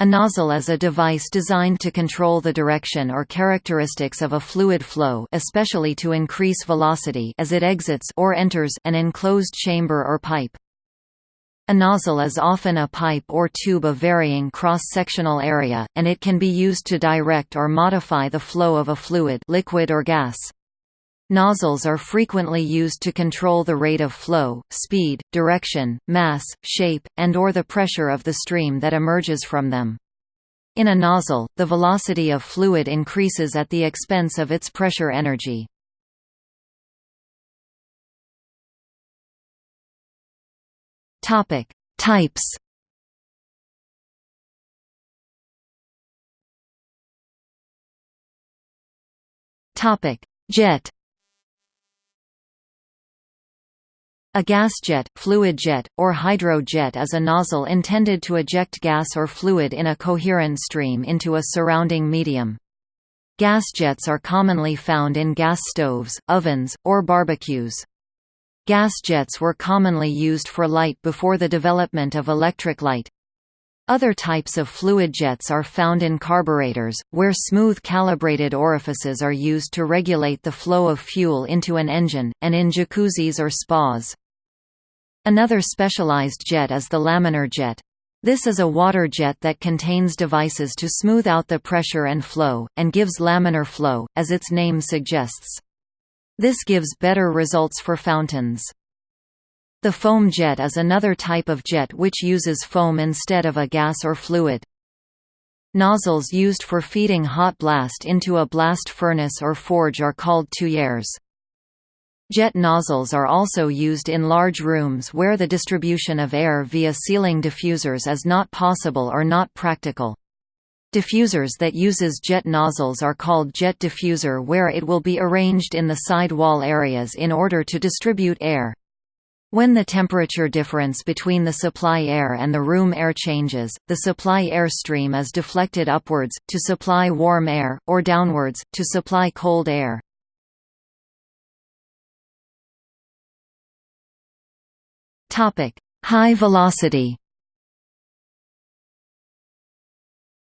A nozzle is a device designed to control the direction or characteristics of a fluid flow especially to increase velocity as it exits or enters an enclosed chamber or pipe. A nozzle is often a pipe or tube of varying cross-sectional area, and it can be used to direct or modify the flow of a fluid liquid or gas. Nozzles are frequently used to control the rate of flow, speed, direction, mass, shape, and or the pressure of the stream that emerges from them. In a nozzle, the velocity of fluid increases at the expense of its pressure energy. Types. Jet A gas jet, fluid jet, or hydrojet is a nozzle intended to eject gas or fluid in a coherent stream into a surrounding medium. Gas jets are commonly found in gas stoves, ovens, or barbecues. Gas jets were commonly used for light before the development of electric light. Other types of fluid jets are found in carburetors, where smooth calibrated orifices are used to regulate the flow of fuel into an engine, and in jacuzzis or spas. Another specialized jet is the laminar jet. This is a water jet that contains devices to smooth out the pressure and flow, and gives laminar flow, as its name suggests. This gives better results for fountains. The foam jet is another type of jet which uses foam instead of a gas or fluid. Nozzles used for feeding hot blast into a blast furnace or forge are called tuyères. Jet nozzles are also used in large rooms where the distribution of air via ceiling diffusers is not possible or not practical. Diffusers that uses jet nozzles are called jet diffuser where it will be arranged in the side wall areas in order to distribute air. When the temperature difference between the supply air and the room air changes, the supply air stream is deflected upwards, to supply warm air, or downwards, to supply cold air. Topic: High velocity.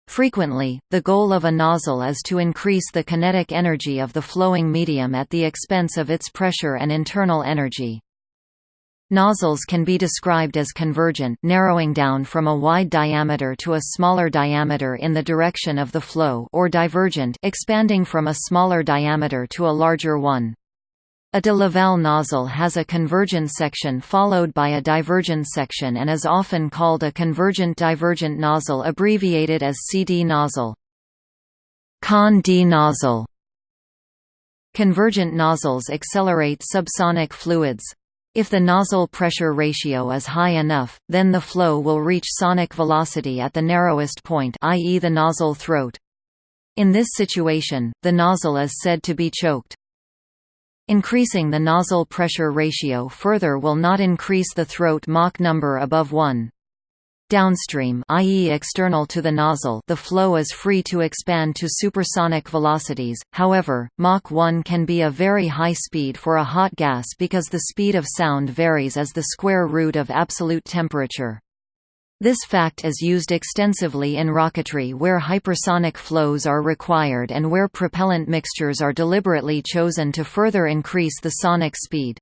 Frequently, the goal of a nozzle is to increase the kinetic energy of the flowing medium at the expense of its pressure and internal energy. Nozzles can be described as convergent narrowing down from a wide diameter to a smaller diameter in the direction of the flow or divergent expanding from a smaller diameter to a larger one. A de Laval nozzle has a convergent section followed by a divergent section and is often called a convergent-divergent nozzle abbreviated as CD nozzle. Con-di nozzle Convergent nozzles accelerate subsonic fluids. If the nozzle pressure ratio is high enough, then the flow will reach sonic velocity at the narrowest point i.e. the nozzle throat. In this situation, the nozzle is said to be choked. Increasing the nozzle pressure ratio further will not increase the throat Mach number above 1. Downstream i.e. external to the nozzle the flow is free to expand to supersonic velocities, however, Mach 1 can be a very high speed for a hot gas because the speed of sound varies as the square root of absolute temperature. This fact is used extensively in rocketry where hypersonic flows are required and where propellant mixtures are deliberately chosen to further increase the sonic speed.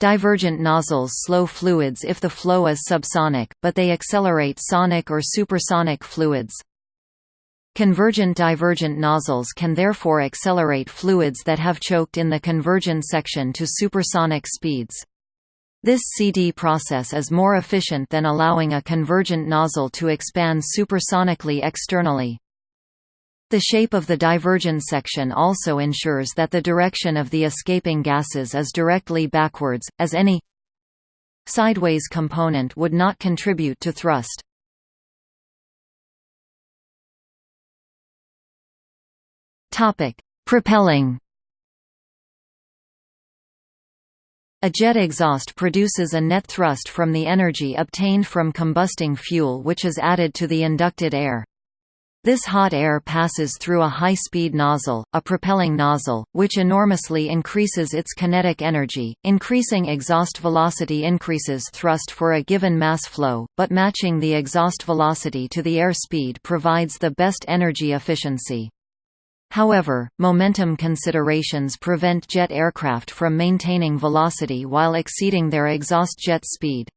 Divergent nozzles slow fluids if the flow is subsonic, but they accelerate sonic or supersonic fluids. Convergent-divergent nozzles can therefore accelerate fluids that have choked in the convergent section to supersonic speeds. This CD process is more efficient than allowing a convergent nozzle to expand supersonically externally. The shape of the divergent section also ensures that the direction of the escaping gases is directly backwards, as any sideways component would not contribute to thrust. Propelling A jet exhaust produces a net thrust from the energy obtained from combusting fuel which is added to the inducted air. This hot air passes through a high-speed nozzle, a propelling nozzle, which enormously increases its kinetic energy. Increasing exhaust velocity increases thrust for a given mass flow, but matching the exhaust velocity to the air speed provides the best energy efficiency. However, momentum considerations prevent jet aircraft from maintaining velocity while exceeding their exhaust jet speed.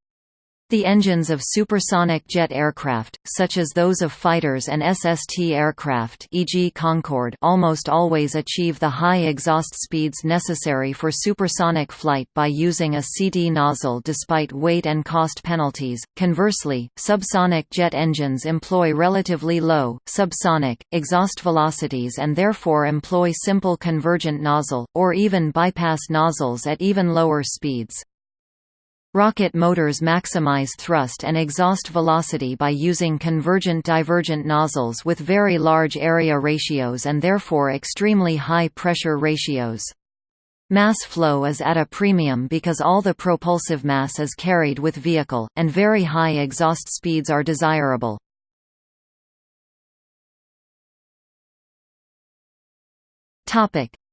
The engines of supersonic jet aircraft, such as those of fighters and SST aircraft e.g. Concorde almost always achieve the high exhaust speeds necessary for supersonic flight by using a CD nozzle despite weight and cost penalties. Conversely, subsonic jet engines employ relatively low, subsonic, exhaust velocities and therefore employ simple convergent nozzle, or even bypass nozzles at even lower speeds. Rocket motors maximize thrust and exhaust velocity by using convergent-divergent nozzles with very large area ratios and therefore extremely high pressure ratios. Mass flow is at a premium because all the propulsive mass is carried with vehicle, and very high exhaust speeds are desirable.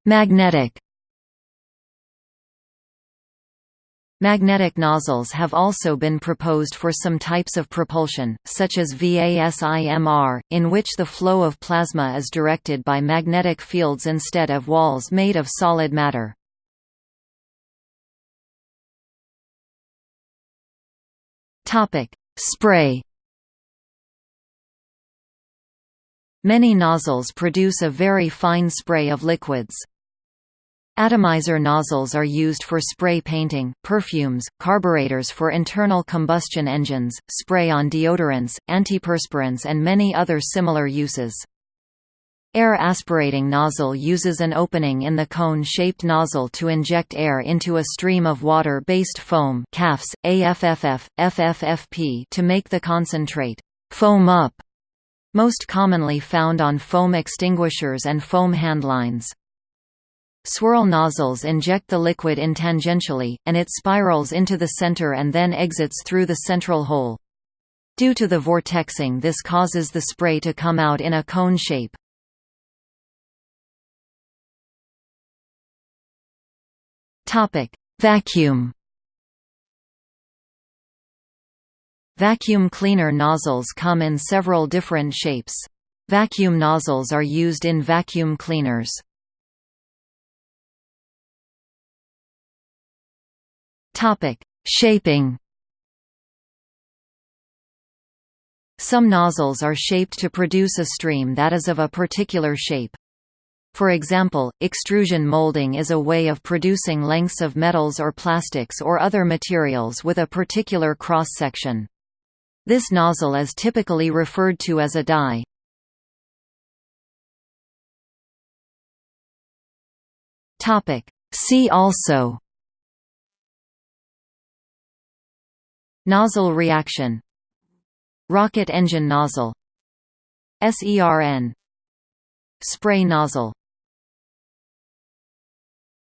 Magnetic Magnetic nozzles have also been proposed for some types of propulsion, such as VASIMR, in which the flow of plasma is directed by magnetic fields instead of walls made of solid matter. Spray Many nozzles produce a very fine spray of liquids. Atomizer nozzles are used for spray painting, perfumes, carburetors for internal combustion engines, spray on deodorants, antiperspirants and many other similar uses. Air aspirating nozzle uses an opening in the cone-shaped nozzle to inject air into a stream of water-based foam CAFs, AFFF, FFFP to make the concentrate foam up, most commonly found on foam extinguishers and foam handlines. Swirl nozzles inject the liquid in tangentially, and it spirals into the center and then exits through the central hole. Due to the vortexing this causes the spray to come out in a cone shape. Vacuum Vacuum cleaner nozzles come in several different shapes. Vacuum nozzles are used in vacuum cleaners. Topic: Shaping. Some nozzles are shaped to produce a stream that is of a particular shape. For example, extrusion molding is a way of producing lengths of metals or plastics or other materials with a particular cross-section. This nozzle is typically referred to as a die. See also Nozzle reaction. Rocket engine nozzle. SERN Spray nozzle